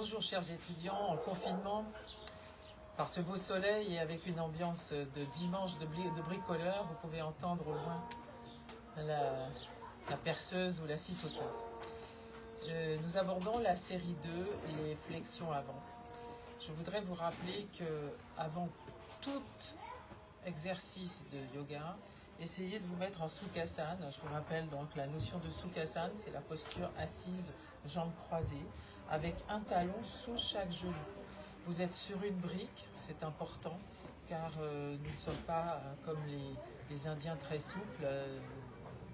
bonjour chers étudiants, en confinement, par ce beau soleil et avec une ambiance de dimanche de, de bricoleur, vous pouvez entendre au loin la, perceuse ou la scie sauteuse. Euh, nous abordons la série 2, les flexions avant. Je voudrais vous rappeler que avant tout exercice de yoga, essayez de vous mettre en Sukhasana. Je vous rappelle donc la notion de Sukhasana, c'est la posture assise, jambes croisées, avec un talon sous chaque genou. Vous êtes sur une brique, c'est important, car euh, nous ne sommes pas euh, comme les, Indiens très souples euh,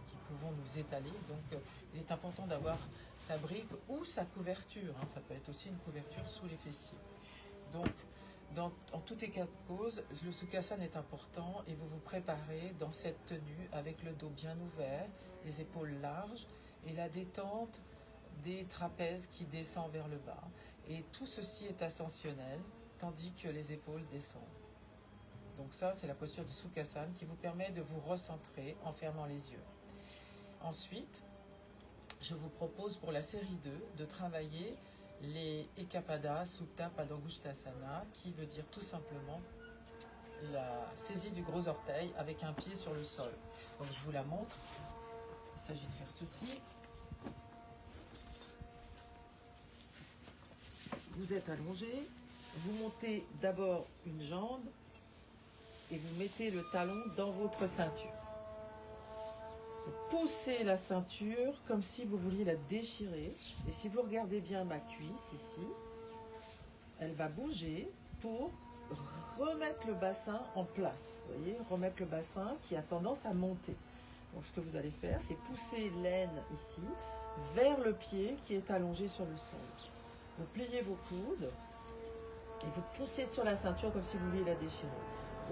qui pouvons nous étaler. Donc il est important d'avoir sa brique ou sa couverture. Hein. Ça peut être aussi une couverture sous les fessiers. Donc en tout état de cause, le Sukhasana est important et vous vous préparez dans cette tenue avec le dos bien ouvert, les épaules larges et la détente des trapèzes qui descend vers le bas. Et tout ceci est ascensionnel, tandis que les épaules descendent. Donc ça, c'est la posture de Sukhasana qui vous permet de vous recentrer en fermant les yeux. Ensuite, je vous propose pour la série 2 de travailler les Ekapada Supta Padangushtasana, qui veut dire tout simplement la saisie du gros orteil avec un pied sur le sol. Donc je vous la montre. Il s'agit de faire ceci. Vous êtes allongé, vous montez d'abord une jambe et vous mettez le talon dans votre ceinture. Vous poussez la ceinture comme si vous vouliez la déchirer. Et si vous regardez bien ma cuisse ici, elle va bouger pour remettre le bassin en place. Vous voyez, remettre le bassin qui a tendance à monter. Donc ce que vous allez faire, c'est pousser l'aine ici vers le pied qui est allongé sur le sol. Vous pliez vos coudes et vous poussez sur la ceinture comme si vous vouliez la déchirer.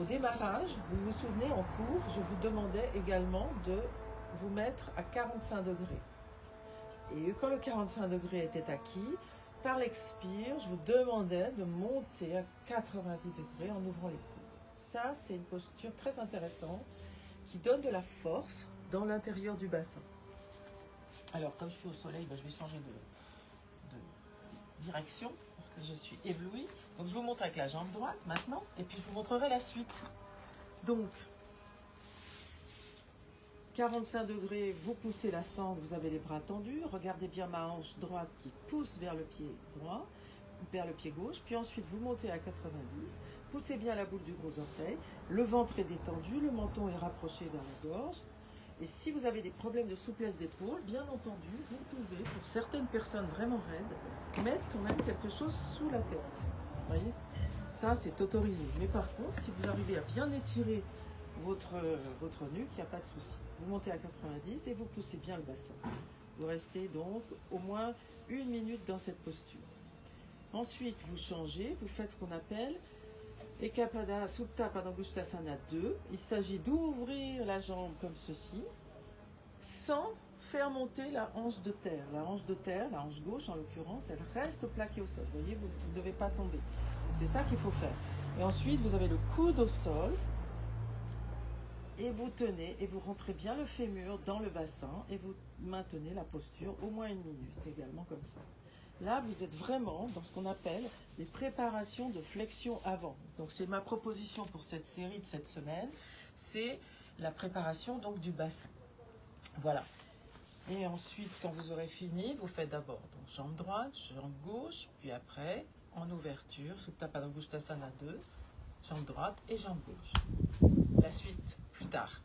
Au démarrage, vous vous souvenez, en cours, je vous demandais également de vous mettre à 45 degrés. Et quand le 45 degrés était acquis, par l'expire, je vous demandais de monter à 90 degrés en ouvrant les coudes. Ça, c'est une posture très intéressante qui donne de la force dans l'intérieur du bassin. Alors, comme je suis au soleil, ben, je vais changer de, de direction parce que je suis éblouie. Donc, je vous montre avec la jambe droite maintenant et puis je vous montrerai la suite. Donc, 45 degrés, vous poussez la sangle, vous avez les bras tendus. Regardez bien ma hanche droite qui pousse vers le pied droit, vers le pied gauche. Puis ensuite, vous montez à 90. Poussez bien la boule du gros orteil. Le ventre est détendu, le menton est rapproché vers la gorge. Et si vous avez des problèmes de souplesse d'épaule, bien entendu, vous pouvez, pour certaines personnes vraiment raides, mettre quand même quelque chose sous la tête. Vous voyez? Ça, c'est autorisé. Mais par contre, si vous arrivez à bien étirer votre, nuque, il n'y a pas de souci. Vous montez à 90 et vous poussez bien le bassin. Vous restez donc au moins une minute dans cette posture. Ensuite, vous changez, vous faites ce qu'on appelle Ekapada Supta Padangushtasana 2. Il s'agit d'ouvrir la jambe comme ceci, sans faire monter la hanche de terre. La hanche de terre, la hanche gauche en l'occurrence, elle reste plaquée au sol. Vous voyez, vous ne devez pas tomber. C'est ça qu'il faut faire. Et ensuite, vous avez le coude au sol, et vous tenez et vous rentrez bien le fémur dans le bassin et vous maintenez la posture au moins une minute également comme ça. Là, vous êtes vraiment dans ce qu'on appelle les préparations de flexion avant. Donc, c'est ma proposition pour cette série de cette semaine. C'est la préparation donc du bassin. Voilà. Et ensuite, quand vous aurez fini, vous faites d'abord jambe droite, jambe gauche, puis après, en ouverture, Supta Padangushtasana 2, jambe droite et jambe gauche. La suite plus tard.